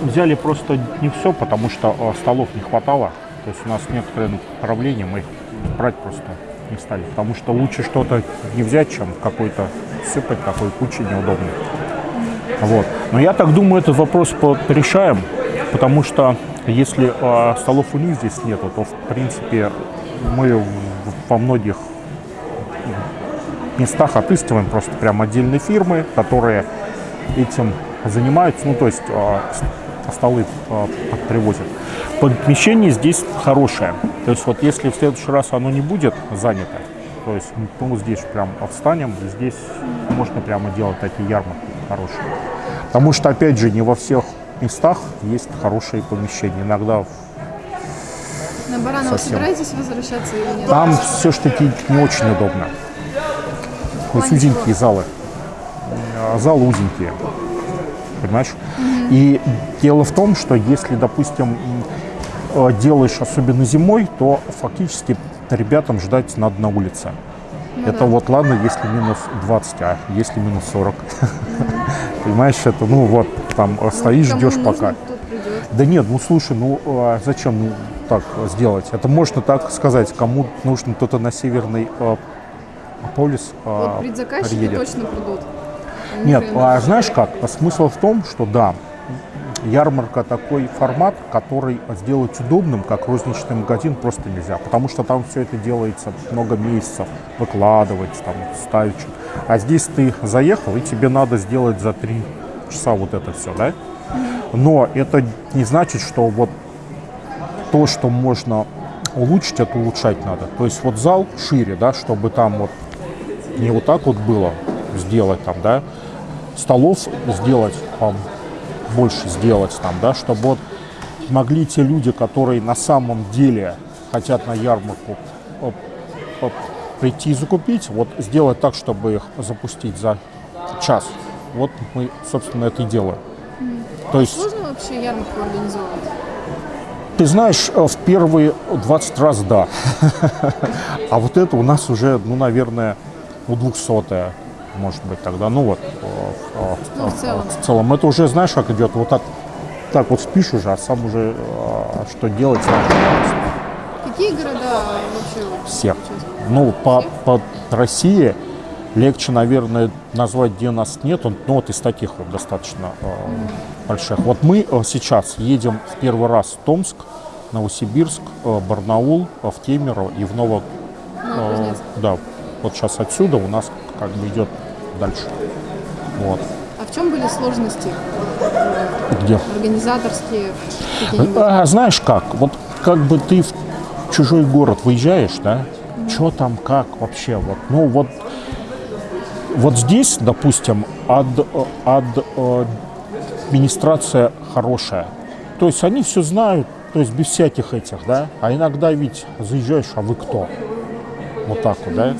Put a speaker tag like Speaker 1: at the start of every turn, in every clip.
Speaker 1: взяли просто не все, потому что э, столов не хватало. То есть у нас некоторые направления мы их брать просто не стали. Потому что лучше что-то не взять, чем какой-то сыпать такой кучей неудобной. Вот. Но я так думаю, этот вопрос решаем, потому что если э, столов у них здесь нету, то в принципе мы во многих местах отыскиваем просто прям отдельные фирмы, которые этим занимаются, ну то есть э, столы э, привозят. Помещение здесь хорошее, то есть вот если в следующий раз оно не будет занято, то есть мы здесь прям встанем, здесь можно прямо делать такие ярмарки хорошие. Потому что, опять же, не во всех местах есть хорошие помещения. Иногда
Speaker 2: На Баранова совсем. собираетесь возвращаться или нет?
Speaker 1: Там все-таки не очень удобно. То есть узенькие залы. А, залы узенькие. Понимаешь? Угу. И дело в том, что если, допустим, э, делаешь особенно зимой, то фактически ребятам ждать надо на улице. Ну, это да. вот ладно, если минус 20, а если минус 40. Понимаешь, это ну вот там ну, стоишь, ждешь пока. Да нет, ну слушай, ну а зачем ну, так сделать? Это можно так сказать, кому нужно кто-то на северный э, полюс
Speaker 2: э, вот предзаказчики точно придут.
Speaker 1: Нет, а знаешь как? Смысл в том, что да, ярмарка такой формат, который сделать удобным, как розничный магазин, просто нельзя. Потому что там все это делается много месяцев, выкладывать, там, ставить. А здесь ты заехал, и тебе надо сделать за три часа вот это все, да? Но это не значит, что вот то, что можно улучшить, это улучшать надо. То есть вот зал шире, да, чтобы там вот не вот так вот было сделать там, да, столов сделать больше сделать там, да, чтобы вот могли те люди, которые на самом деле хотят на ярмарку прийти и закупить, вот сделать так, чтобы их запустить за час. Вот мы, собственно, это и делаем.
Speaker 2: Mm. То есть... Сложно вообще ярмарку организовывать?
Speaker 1: Ты знаешь, э, в первые 20 раз да. А вот это у нас уже, ну, наверное, ну, 200 может быть, тогда. Ну, вот, э,
Speaker 2: ну, в, целом.
Speaker 1: в целом. Это уже, знаешь, как идет, вот так, так вот спишь уже, а сам уже что делать.
Speaker 2: Какие города вообще?
Speaker 1: Все. Ну, по, по России легче, наверное, назвать, где нас нет, но ну, вот из таких вот достаточно э, больших. Вот мы э, сейчас едем в первый раз в Томск, Новосибирск, э, Барнаул, э, в Кемерово и в Ново... Э, да, вот сейчас отсюда у нас как бы идет дальше. Вот.
Speaker 2: А в чем были сложности?
Speaker 1: Где?
Speaker 2: Организаторские?
Speaker 1: А, знаешь как, вот как бы ты в чужой город выезжаешь, да, mm-hmm. что там, как вообще, вот, ну вот, вот здесь, допустим, ад, ад, э, администрация хорошая, то есть они все знают, то есть без всяких этих, да, а иногда ведь заезжаешь, а вы кто? Вот так вот, да?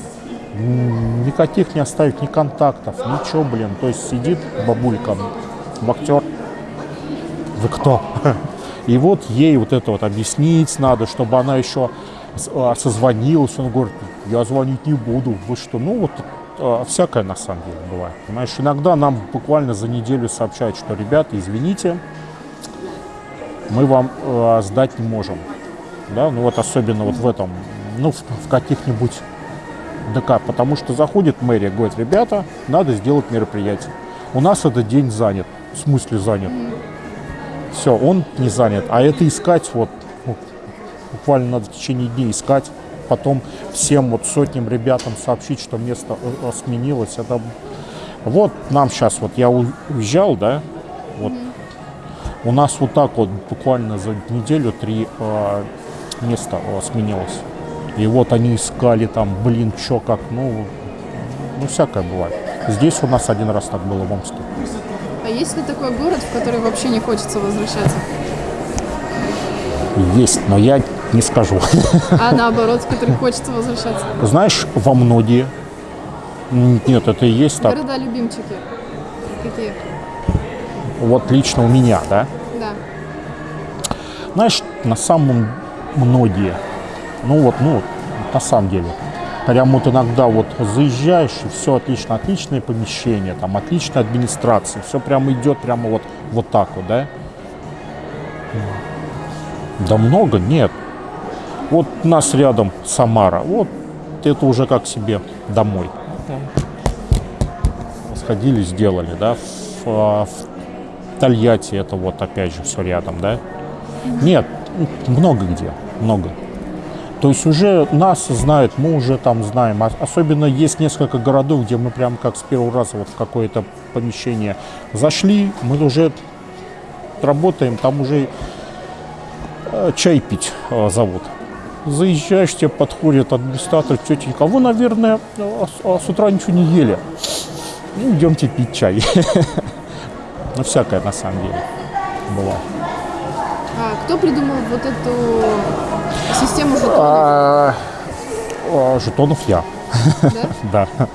Speaker 1: Никаких не оставить, ни контактов, ничего, блин. То есть сидит бабулька, актер, вы кто? И вот ей вот это вот объяснить надо, чтобы она еще а, созвонилась. Он говорит, я звонить не буду. Вы что? Ну вот а, всякое на самом деле бывает. Понимаешь, иногда нам буквально за неделю сообщают, что, ребята, извините, мы вам э, сдать не можем. Да, ну вот особенно вот в этом, ну в, в каких-нибудь ДК, потому что заходит мэрия, говорит, ребята, надо сделать мероприятие. У нас этот день занят. В смысле занят? Все, он не занят. А это искать вот, ну, буквально надо в течение дней искать, потом всем вот сотням ребятам сообщить, что место э, э, сменилось. Это вот нам сейчас, вот я уезжал, да, вот у нас вот так вот буквально за неделю три э, места э, сменилось. И вот они искали там, блин, чё, как, ну, ну, всякое бывает. Здесь у нас один раз так было в Омске.
Speaker 2: А есть ли такой город, в который вообще не хочется возвращаться?
Speaker 1: Есть, но я не скажу.
Speaker 2: А наоборот, в который хочется возвращаться?
Speaker 1: Знаешь, во многие. Нет, это и есть так.
Speaker 2: Города-любимчики. Какие?
Speaker 1: Вот лично у меня, да?
Speaker 2: Да.
Speaker 1: Знаешь, на самом многие ну вот, ну, на самом деле. Прям вот иногда вот заезжаешь, и все отлично, отличное помещение, там отличная администрация, все прямо идет прямо вот, вот так вот, да. Да много, нет. Вот у нас рядом Самара. Вот это уже как себе домой. Сходили, сделали, да. В, а, в Тольятти это вот опять же все рядом, да. Нет, много где, много. То есть уже нас знают, мы уже там знаем. Особенно есть несколько городов, где мы прям как с первого раза вот в какое-то помещение зашли, мы уже работаем, там уже э, чай пить э, зовут. Заезжаешь, тебе подходит администратор, тетенька, а вы, наверное, э, а с утра ничего не ели. Ну, идемте пить чай. Ну, всякое на самом деле было.
Speaker 2: А кто придумал вот эту систему жетонов?
Speaker 1: А, а, жетонов я,
Speaker 2: да?
Speaker 1: да.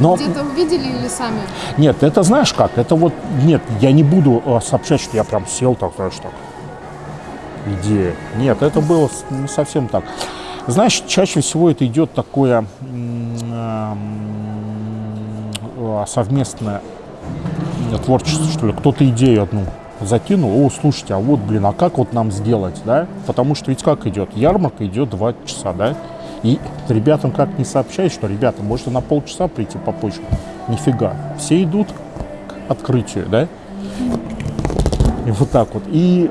Speaker 1: Но
Speaker 2: Где-то увидели или сами?
Speaker 1: нет, это знаешь как? Это вот нет, я не буду э, сообщать, что я прям сел так, знаешь, так. Идея. Нет, это было не совсем так. Знаешь, чаще всего это идет такое м, э, совместное творчество, что ли. Кто-то идею одну закинул, о, слушайте, а вот, блин, а как вот нам сделать, да? Потому что ведь как идет? Ярмарка идет два часа, да? И ребятам как не сообщай, что, ребята, можете на полчаса прийти попозже. Нифига. Все идут к открытию, да? И вот так вот. И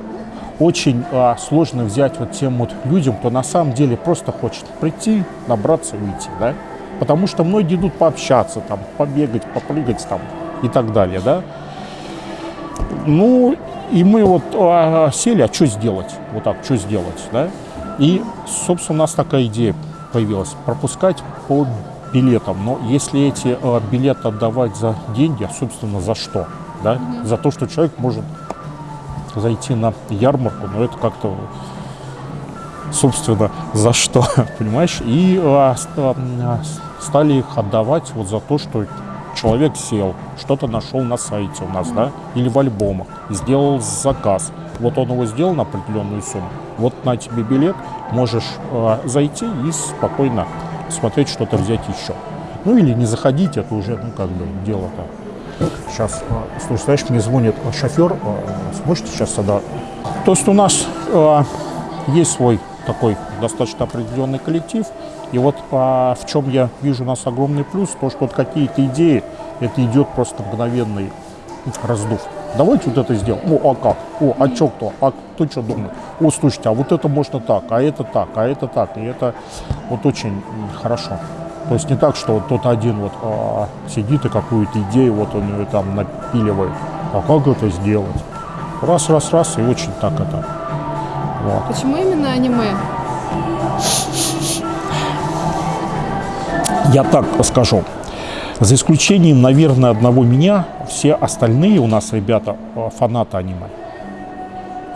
Speaker 1: очень а, сложно взять вот тем вот людям, кто на самом деле просто хочет прийти, набраться и уйти, да? Потому что многие идут пообщаться, там, побегать, попрыгать там и так далее, да? Ну, и мы вот а, сели, а что сделать? Вот так, что сделать, да? И, собственно, у нас такая идея появилась. Пропускать по билетам. Но если эти а, билеты отдавать за деньги, а, собственно, за что? Да? За то, что человек может зайти на ярмарку, но это как-то, собственно, за что, понимаешь? И а, а, стали их отдавать вот за то, что человек сел, что-то нашел на сайте у нас, да, или в альбомах, сделал заказ. Вот он его сделал на определенную сумму. Вот на тебе билет, можешь а, зайти и спокойно смотреть, что-то взять еще. Ну или не заходить, это уже, ну как бы, дело-то Сейчас, а, слушай, знаешь, мне звонит а, шофер, а, сможете сейчас сюда? То есть у нас а, есть свой такой достаточно определенный коллектив, и вот а, в чем я вижу у нас огромный плюс, то, что вот какие-то идеи, это идет просто мгновенный раздув. Давайте вот это сделаем. О, а как? О, а чё кто? А кто что думает? О, слушайте, а вот это можно так, а это так, а это так. И это вот очень хорошо. То есть не так, что вот тот один вот а, сидит и какую-то идею вот он ее там напиливает. А как это сделать? Раз, раз, раз, и очень так это. Вот.
Speaker 2: Почему именно аниме?
Speaker 1: Я так скажу. За исключением, наверное, одного меня, все остальные у нас ребята э, фанаты аниме.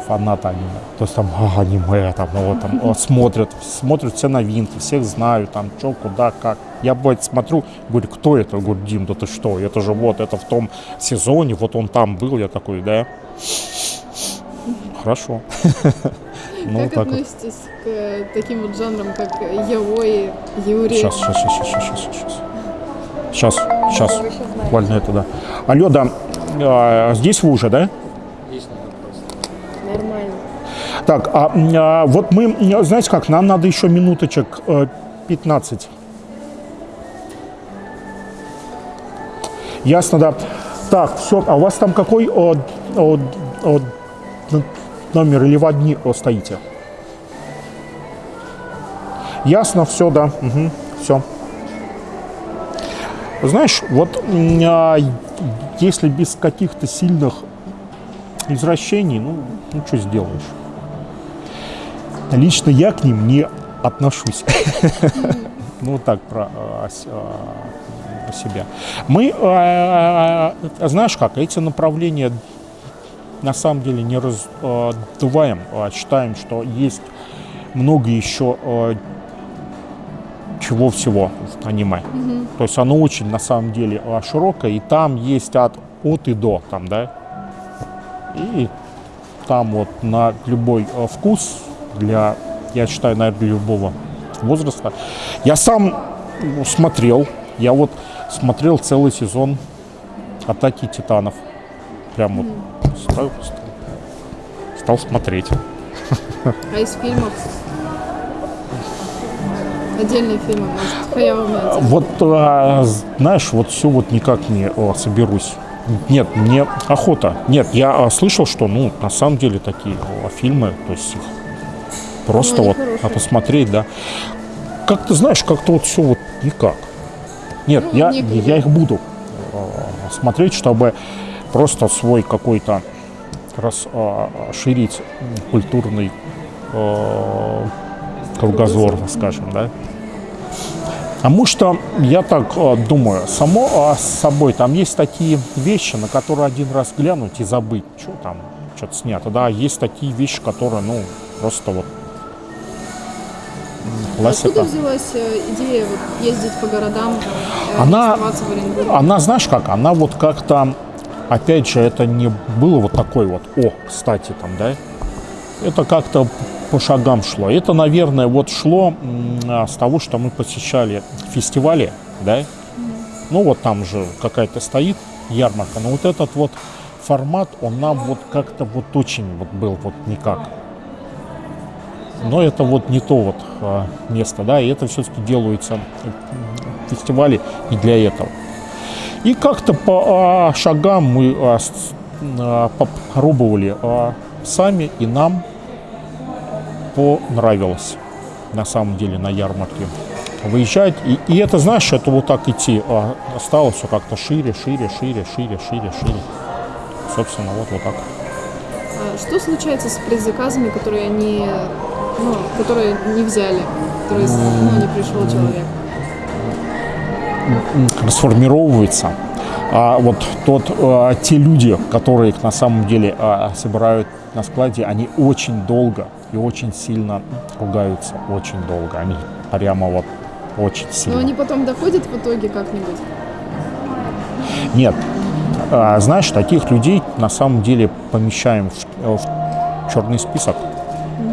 Speaker 1: Фанаты аниме. То есть там а, аниме, там, ну, вот, там, э, смотрят, смотрят все новинки, всех знают, там, что, куда, как. Я, бывает, смотрю, говорю, кто это? Говорю, Дим, да ты что? Это же вот, это в том сезоне, вот он там был. Я такой, да. Хорошо. Ну,
Speaker 2: как
Speaker 1: так вот.
Speaker 2: относитесь к э, таким вот жанрам, как яой, юри?
Speaker 1: Сейчас, сейчас, сейчас, сейчас, сейчас, сейчас. Сейчас, сейчас. Буквально это, да. Алло, да. А, здесь вы уже, да?
Speaker 2: Нормально.
Speaker 1: Так, а, а, вот мы, знаете как, нам надо еще минуточек э, 15. Ясно, да. Так, все, а у вас там какой о, о, о, номер или в одни стоите? Ясно, все, да, все. Знаешь, вот а, если без каких-то сильных извращений, ну, ну что сделаешь? Лично я к ним не отношусь. Ну, так про а, а, про себя. Мы, знаешь как, эти направления на самом деле не раздуваем, а считаем, что есть много еще а, чего всего в аниме. То есть оно очень на самом деле а, широкое, и там есть от, от и до, там, да, и там вот на любой э, вкус для, я считаю, наверное, для любого возраста. Я сам ну, смотрел, я вот смотрел целый сезон «Атаки титанов». Прям вот ставил, стал смотреть.
Speaker 2: А из фильмов? Отдельные фильмы, может.
Speaker 1: Вот, а, знаешь, вот все вот никак не а, соберусь. Нет, мне охота. Нет, я а, слышал, что, ну, на самом деле такие а, фильмы, то есть их просто
Speaker 2: Ну,
Speaker 1: вот
Speaker 2: хорошие.
Speaker 1: а, посмотреть, да. Как ты знаешь, как-то вот все вот никак. Нет,
Speaker 2: Ну,
Speaker 1: я,
Speaker 2: некогда.
Speaker 1: я их буду смотреть, чтобы просто свой какой-то расширить культурный а, кругозор, скажем, да. Потому что я так э, думаю, само э, с собой там есть такие вещи, на которые один раз глянуть и забыть, что там что-то снято. Да, есть такие вещи, которые, ну, просто вот м,
Speaker 2: Откуда
Speaker 1: классика.
Speaker 2: взялась э, идея вот, ездить по городам, э,
Speaker 1: Она-? Она, знаешь как, она вот как-то, опять же, это не было вот такой вот, о, кстати, там, да, это как-то по шагам шло. Это, наверное, вот шло а, с того, что мы посещали фестивали, да, ну вот там же какая-то стоит ярмарка, но вот этот вот формат, он нам вот как-то вот очень вот был вот никак. Но это вот не то вот а, место, да, и это все-таки делаются м, фестивали и для этого. И как-то по а, шагам мы а, а, попробовали сами, и нам понравилось на самом деле на ярмарке выезжать. И, и это, знаешь, это вот так идти а, стало все как-то шире, шире, шире, шире, шире, шире. Собственно, вот, вот так.
Speaker 2: Что случается с предзаказами, которые они, ну, которые не взяли, которые, ну, не пришел человек?
Speaker 1: Расформировывается. А вот тот, а, те люди, которые их на самом деле а, собирают на складе, они очень долго и очень сильно ругаются, очень долго. Они прямо вот очень
Speaker 2: Но
Speaker 1: сильно.
Speaker 2: они потом доходят в итоге как-нибудь.
Speaker 1: Нет. А, Знаешь, таких людей на самом деле помещаем в, в черный список.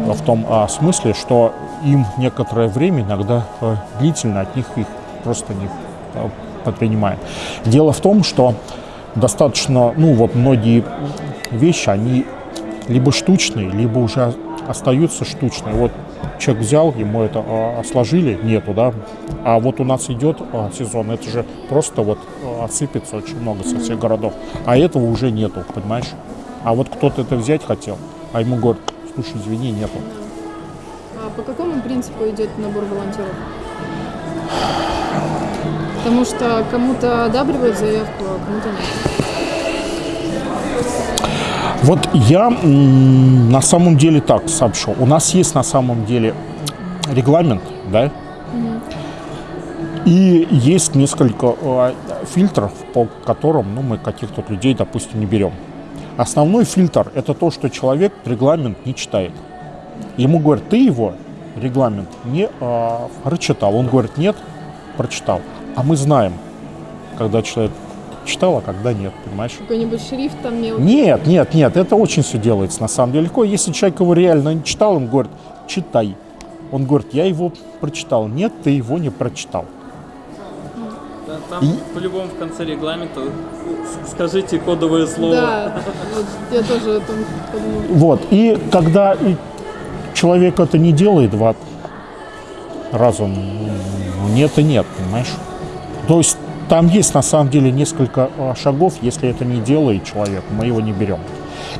Speaker 1: В том а, смысле, что им некоторое время, иногда а, длительно, от них их просто не а, предпринимаем. Дело в том, что достаточно, ну вот многие вещи, они либо штучные, либо уже остаются штучные. Вот человек взял, ему это а, сложили, нету, да. А вот у нас идет а, сезон, это же просто вот отсыпется очень много со всех городов. А этого уже нету, понимаешь? А вот кто-то это взять хотел, а ему говорят, слушай, извини, нету.
Speaker 2: А по какому принципу идет набор волонтеров? Потому что кому-то одабривают заявку, а кому-то нет.
Speaker 1: Вот я на самом деле так сообщу. У нас есть на самом деле регламент, да? И есть несколько э, фильтров, по которым ну, мы каких-то людей, допустим, не берем. Основной фильтр – это то, что человек регламент не читает. Ему говорят, ты его регламент не э, прочитал. Он говорит, нет, прочитал. А мы знаем, когда человек читал, а когда нет, понимаешь?
Speaker 2: Какой-нибудь шрифт там мелкий.
Speaker 1: Нет, нет, нет, это очень все делается на самом деле легко. Если человек его реально не читал, он говорит, читай. Он говорит, я его прочитал. Нет, ты его не прочитал.
Speaker 3: Да, Там
Speaker 1: И-
Speaker 3: по-любому в конце регламента с- скажите кодовое слово.
Speaker 2: Да, вот я тоже подумала.
Speaker 1: Вот. И когда человек это не делает два раза, нет и нет, понимаешь? То есть там есть на самом деле несколько а, шагов, если это не делает человек, мы его не берем.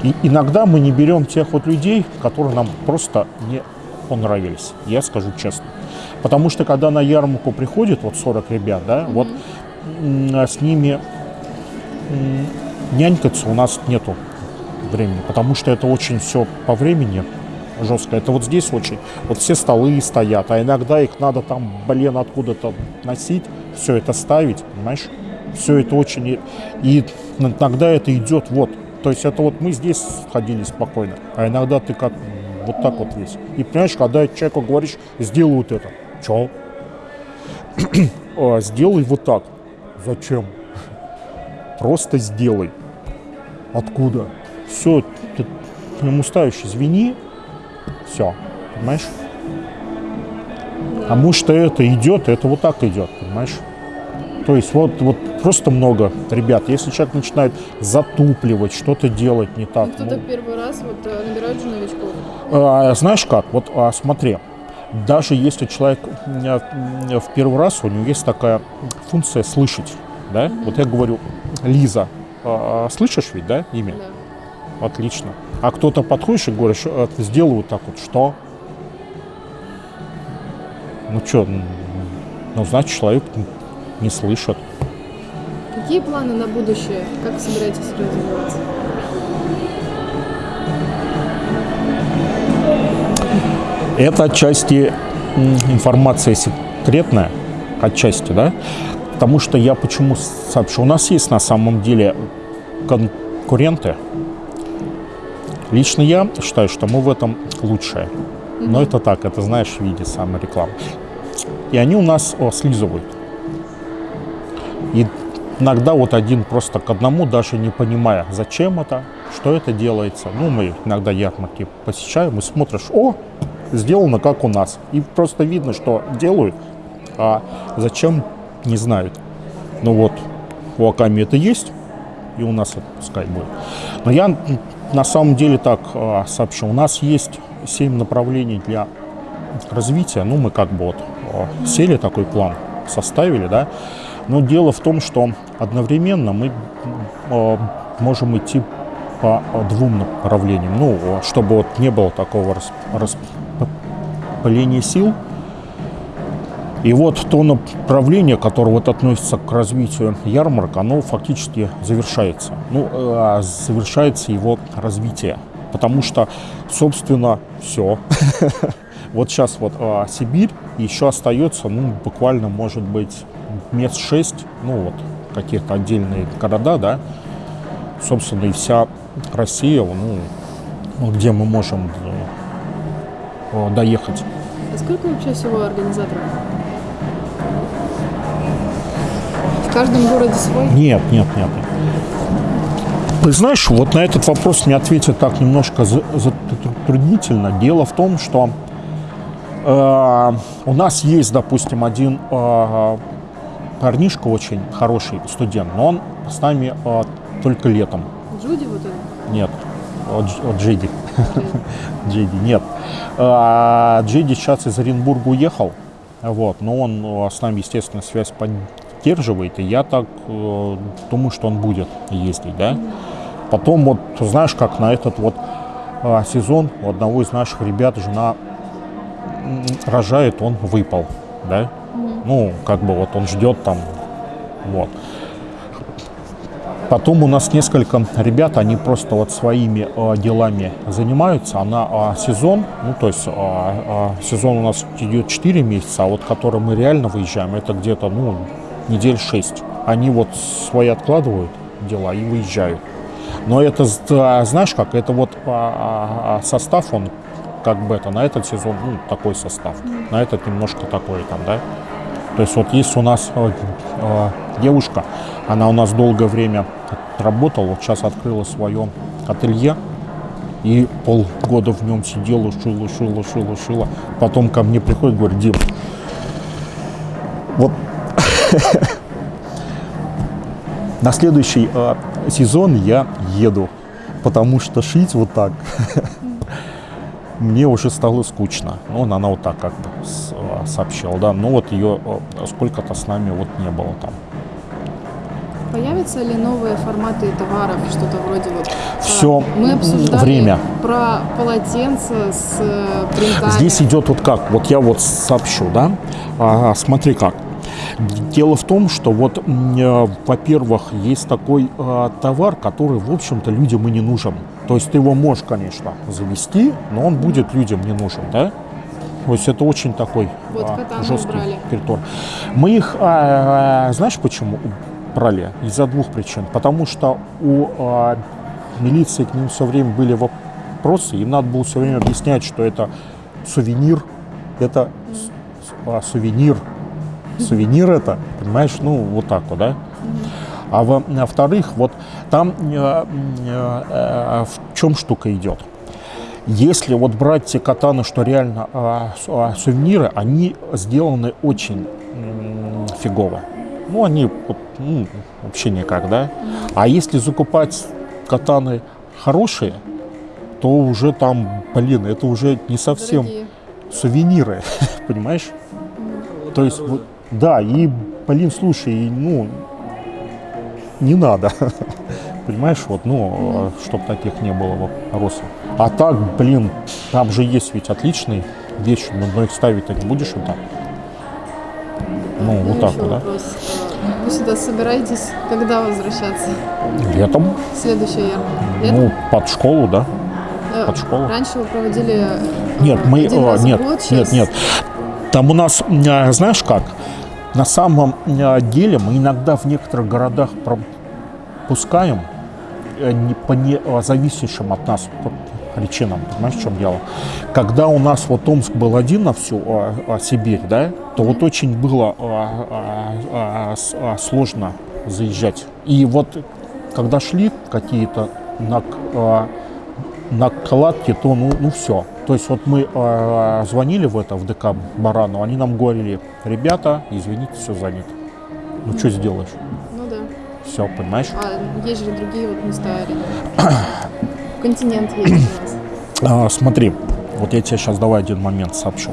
Speaker 1: И иногда мы не берем тех вот людей, которые нам просто не понравились, я скажу честно. Потому что когда на ярмарку приходит вот 40 ребят, да, вот м, а с ними нянькаться у нас нету времени, потому что это очень все по времени жестко. Это вот здесь очень, вот все столы стоят, а иногда их надо там, блин, откуда-то носить, все это ставить, понимаешь? Все это очень... И иногда это идет вот. То есть это вот мы здесь ходили спокойно, а иногда ты как вот так вот весь. И понимаешь, когда человеку говоришь, сделай вот это. Че? «А, сделай вот так. Зачем? Просто сделай. Откуда? Все, ты ему ставишь, извини, все, понимаешь? Потому что это идет, это вот так идет, понимаешь? То есть вот, вот просто много ребят. Если человек начинает затупливать, что-то делать не так.
Speaker 2: Ну, кто-то
Speaker 1: ну,
Speaker 2: первый раз вот э, набирают же новичков.
Speaker 1: а, знаешь как, вот а, смотри, даже если человек м, м, в первый раз, у него есть такая функция слышать, да? Вот я говорю, Лиза, а, слышишь ведь, да, имя?
Speaker 2: Да.
Speaker 1: Отлично. А кто-то подходишь и говоришь, «А, ты сделай вот так вот, что? Ну что, ну значит человек не слышит.
Speaker 2: Какие планы на будущее? Как собираетесь развиваться?
Speaker 1: Это отчасти информация секретная, отчасти, да? Потому что я почему сообщу? У нас есть на самом деле конкуренты. Лично я считаю, что мы в этом лучшие. Но это так, это знаешь, в виде саморекламы. И они у нас о, слизывают. И иногда вот один просто к одному, даже не понимая, зачем это, что это делается. Ну, мы иногда ярмарки посещаем и смотришь, о, сделано как у нас. И просто видно, что делают, а зачем, не знают. Ну вот, у Аками это есть, и у нас это пускай будет. Но я на самом деле так а, сообщу. У нас есть семь направлений для развития. Ну, мы как бы вот а, сели такой план, составили, да. Но дело в том, что одновременно мы а, можем идти по а, двум направлениям. Ну, а, чтобы вот не было такого рас- распыления сил. И вот то направление, которое вот относится к развитию ярмарок, оно фактически завершается. Ну, э, завершается его развитие. Потому что, собственно, все. Вот сейчас вот а, Сибирь, еще остается, ну, буквально, может быть, мест шесть, ну, вот, какие-то отдельные города, да, собственно, и вся Россия, ну, где мы можем э, доехать.
Speaker 2: А сколько вообще всего организаторов? В каждом городе свой?
Speaker 1: Нет, нет, нет. Ты знаешь, вот на этот вопрос мне ответить так немножко за- затруднительно. Дело в том, что э, у нас есть, допустим, один э, парнишка очень хороший студент, но он с нами э, только летом.
Speaker 2: Джуди вот это?
Speaker 1: Нет, Дж- от Джиди. Джиди, нет. А, Джиди сейчас из Оренбурга уехал, вот, но он э, с нами, естественно, связь поддерживает, и я так э, думаю, что он будет ездить, да. Потом вот, знаешь, как на этот вот а, сезон у одного из наших ребят жена рожает, он выпал, да. Ну, как бы вот он ждет там, вот. Потом у нас несколько ребят, они просто вот своими э, делами занимаются. Она а, сезон, ну то есть а, а, сезон у нас идет 4 месяца, а вот который мы реально выезжаем, это где-то ну недель 6. Они вот свои откладывают дела и выезжают. Но это, знаешь как, это вот а, состав, он как бы это, на этот сезон, ну, такой состав, на этот немножко такой там, да. То есть вот есть у нас э, э, девушка, она у нас долгое время работала, вот сейчас открыла свое ателье, и полгода в нем сидела, шила, шила, шила, шила. Потом ко мне приходит, говорит, Дим, вот на следующий э, сезон я еду, потому что шить вот так мне уже стало скучно. Ну, она, вот так как бы с- сообщила, да. Ну, вот ее сколько-то с нами вот не было там.
Speaker 2: Появятся ли новые форматы товаров, что-то вроде вот?
Speaker 1: Всё
Speaker 2: Мы обсуждали
Speaker 1: время.
Speaker 2: про полотенца с э, принтами.
Speaker 1: Здесь идет вот как, вот я вот сообщу, да. А, смотри как. Дело в том, что вот, э, во-первых, есть такой э, товар, который, в общем-то, людям и не нужен. То есть ты его можешь, конечно, завести, но он будет людям не нужен, да? То есть это очень такой
Speaker 2: Вот
Speaker 1: а, жесткий
Speaker 2: убрали.
Speaker 1: перетор. Мы их, а, знаешь, почему брали? Из-за двух причин. Потому что у а, милиции к ним все время были вопросы, им надо было все время объяснять, что это сувенир, это а, сувенир, сувенир это, понимаешь, ну вот так вот, да? А во- во-вторых, вот там э, э, э, в чем штука идет? Если вот брать те катаны, что реально а, а, сувениры, они сделаны очень фигово. Ну, они вот, ну, вообще никак, да? А если закупать катаны хорошие, то уже там, блин, это уже не совсем
Speaker 2: Дорогие.
Speaker 1: сувениры, понимаешь? То есть, вот, да, и, блин, слушай, и, ну, не надо, понимаешь, вот, ну, чтобы таких не было вопросов. А так, блин, там же есть ведь отличные вещи, но, но их ставить-то не будешь вот так. Ну,
Speaker 2: Ну,
Speaker 1: вот так вот, да?
Speaker 2: Вы сюда собираетесь когда возвращаться?
Speaker 1: Летом,
Speaker 2: Следующая ярмарка? Летом?
Speaker 1: ну, под школу, да?
Speaker 2: Э,
Speaker 1: под школу.
Speaker 2: Раньше вы проводили э,
Speaker 1: Нет, мы, э,
Speaker 2: раз
Speaker 1: нет,
Speaker 2: год,
Speaker 1: нет,
Speaker 2: щас-
Speaker 1: нет. Там у нас, знаешь как, на самом деле мы иногда в некоторых городах пропускаем не по не э, зависящим от нас причинам. Понимаешь, в чем дело? Когда у нас вот Омск был один на всю э, э, Сибирь, да, то вот очень было э, э, э, с- э, сложно заезжать. И вот когда шли какие-то на, э, накладки, то ну, ну все. То есть вот мы э, звонили в это, в ДК Барану, они нам говорили, ребята, извините, все занято. Ну что сделаешь? Все, понимаешь?
Speaker 2: А есть же другие вот места рядом. Континент есть у нас.
Speaker 1: А, смотри, вот я тебе сейчас давай один момент сообщу.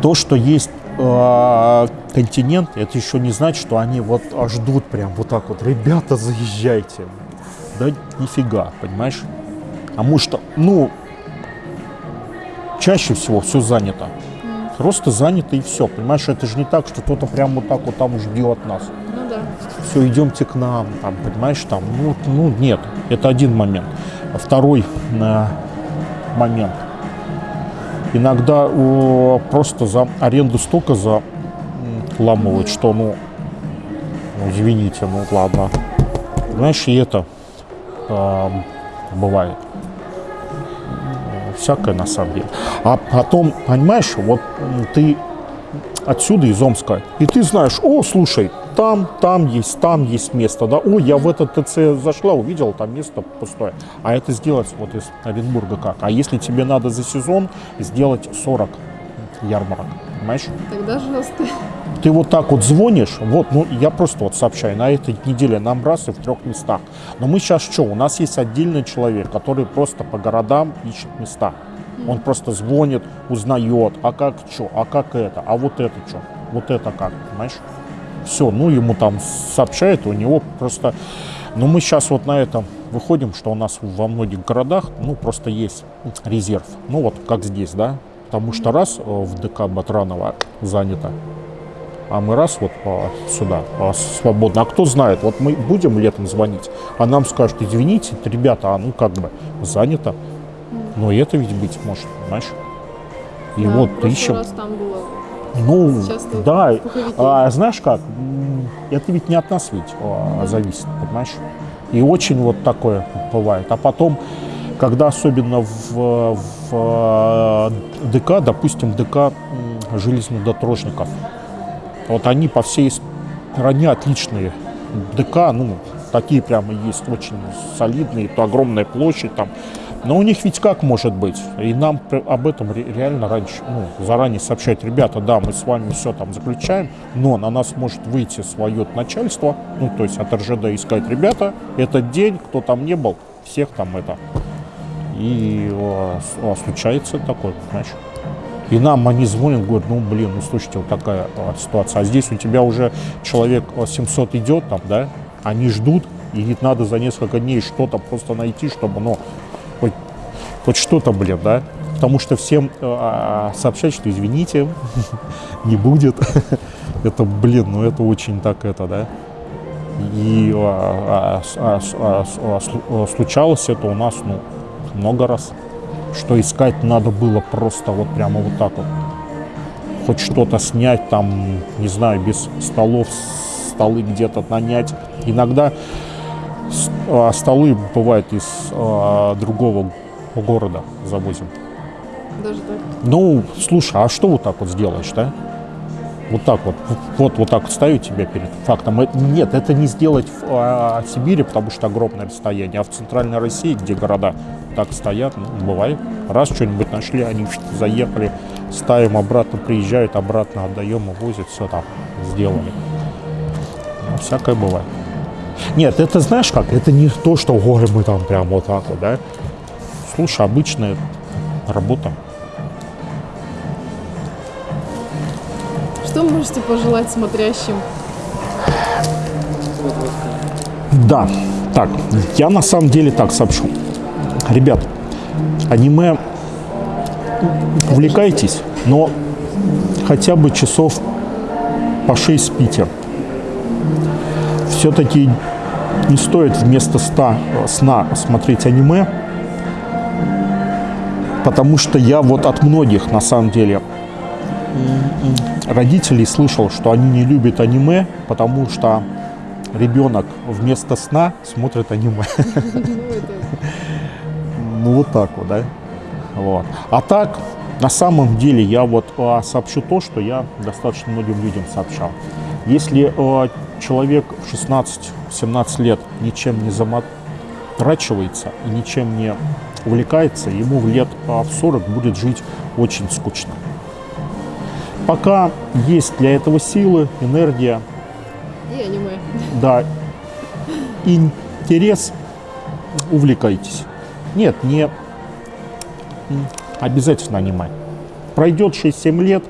Speaker 1: То, что есть э, континент, это еще не значит, что они вот а, ждут прям вот так вот, ребята, заезжайте. Да нифига, понимаешь? А может, ну, чаще всего все занято. Просто занято и все, понимаешь? Это же не так, что кто-то прям вот так вот там ждет нас. Все, идемте к нам, там, понимаешь, там, ну, ну, нет, это один момент. Второй э, момент. Иногда о, просто за аренду столько заламывают, что, ну, ну, извините, ну, ладно. Знаешь, и это э, бывает. Всякое на самом деле. А потом, понимаешь, вот ты отсюда, из Омска, и ты знаешь, о, слушай, там, там есть, там есть место, да, о, я в этот ТЦ зашла, увидела, там место пустое. А это сделать вот из Оренбурга как? А если тебе надо за сезон сделать 40 ярмарок, понимаешь?
Speaker 2: Тогда жестко.
Speaker 1: Ты вот так вот звонишь, вот, ну, я просто вот сообщаю, на этой неделе нам раз и в трех местах. Но мы сейчас что, у нас есть отдельный человек, который просто по городам ищет места. Он просто звонит, узнает, а как что, а как это, а вот это что, вот это как, понимаешь? Все, ну ему там сообщают, у него просто... Ну мы сейчас вот на этом выходим, что у нас во многих городах, ну просто есть резерв. Ну вот как здесь, да? Потому что раз э, в ДК Батранова занято, а мы раз вот а, сюда а, свободно. А кто знает, вот мы будем летом звонить, а нам скажут, извините, ребята, а ну как бы занято. Но и это ведь быть может, понимаешь? И
Speaker 2: Да,
Speaker 1: вот ищем.
Speaker 2: раз там было.
Speaker 1: Ну,
Speaker 2: Сейчас
Speaker 1: да, а, знаешь как, это ведь не от нас ведь а, зависит, понимаешь? И очень вот такое бывает. А потом, когда особенно в, в э, ДК, допустим, ДК железнодорожников, вот они по всей стране отличные. ДК, ну, такие прямо есть, очень солидные, то огромная площадь там. Но у них ведь как может быть? И нам об этом ре- реально раньше, ну, заранее сообщать, ребята, да, мы с вами все там заключаем, но на нас может выйти свое начальство, ну, то есть от РЖД и ребята, этот день, кто там не был, всех там это. И с- э, случается такое, понимаешь? И нам они звонят, говорят, ну, блин, ну, слушайте, вот такая э, ситуация. А здесь у тебя уже человек э, 700 идет там, да, они ждут, и надо за несколько дней что-то просто найти, чтобы, ну, хоть, что-то, блин, да. Потому что всем э, а, сообщать, что извините, не будет. это, блин, ну это очень так это, да. И случалось это у нас, ну, много раз. Что искать надо было просто вот прямо вот так вот. Хоть что-то снять там, не знаю, без столов, столы где-то нанять. Иногда а, столы бывают из а, другого города завозим.
Speaker 2: Даже так.
Speaker 1: Ну, слушай, а что вот так вот сделаешь, да? Вот так вот, вот, вот так вот ставить тебя перед фактом. Э, Нет, это не сделать в а, Сибири, потому что огромное расстояние, а в центральной России, где города так стоят, ну, бывает. Раз что-нибудь нашли, они заехали, ставим обратно, приезжают, обратно отдаем, увозят, все там сделали. Ну, всякое бывает. Нет, это знаешь как? Это не то, что горы мы там прям вот так вот, да? Слушай, обычная работа.
Speaker 2: Что можете пожелать смотрящим?
Speaker 1: Да, так, я на самом деле так сообщу. Ребят, аниме увлекайтесь, но хотя бы часов по 6 спите. Все-таки не стоит вместо 100 сна смотреть аниме, потому что я вот от многих на самом деле родителей слышал, что они не любят аниме, потому что ребенок вместо сна смотрит аниме.
Speaker 2: Ну,
Speaker 1: вот так вот, да? Вот. А так, на самом деле, я вот а, сообщу то, что я достаточно многим людям сообщал. Если а, человек в 16-17 лет ничем не заморачивается и ничем не увлекается, ему в лет а, в 40 будет жить очень скучно. Пока есть для этого силы, энергия,
Speaker 2: и аниме.
Speaker 1: да, интерес, увлекайтесь. Нет, не обязательно аниме. Пройдет 6-7 лет,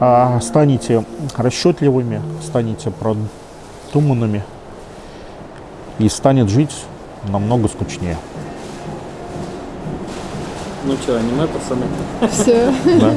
Speaker 1: а, станете расчетливыми, станете продуманными и станет жить намного скучнее.
Speaker 3: Ну что, аниме, пацаны?
Speaker 2: Все.
Speaker 1: Да?